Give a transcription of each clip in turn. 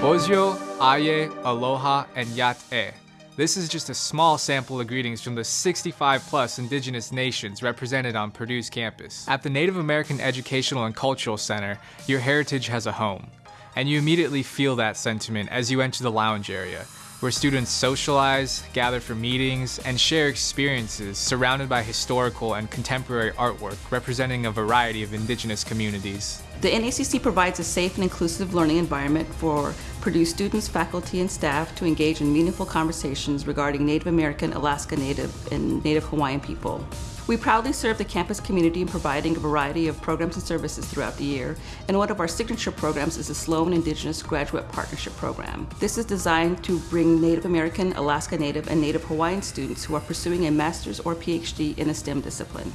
Gozyo, Aye, Aloha, and Yat-e. This is just a small sample of greetings from the 65 plus indigenous nations represented on Purdue's campus. At the Native American Educational and Cultural Center, your heritage has a home. And you immediately feel that sentiment as you enter the lounge area, where students socialize, gather for meetings, and share experiences surrounded by historical and contemporary artwork representing a variety of indigenous communities. The NACC provides a safe and inclusive learning environment for Purdue students, faculty, and staff to engage in meaningful conversations regarding Native American, Alaska Native, and Native Hawaiian people. We proudly serve the campus community in providing a variety of programs and services throughout the year, and one of our signature programs is the Sloan Indigenous Graduate Partnership Program. This is designed to bring Native American, Alaska Native, and Native Hawaiian students who are pursuing a master's or PhD in a STEM discipline.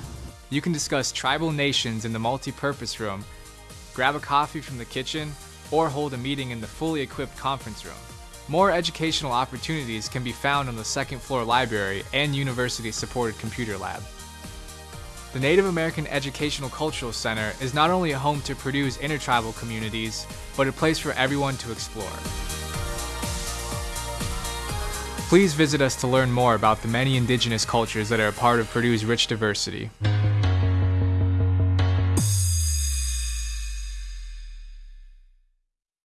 You can discuss tribal nations in the multi-purpose room grab a coffee from the kitchen, or hold a meeting in the fully equipped conference room. More educational opportunities can be found on the second floor library and university supported computer lab. The Native American Educational Cultural Center is not only a home to Purdue's intertribal communities, but a place for everyone to explore. Please visit us to learn more about the many indigenous cultures that are a part of Purdue's rich diversity.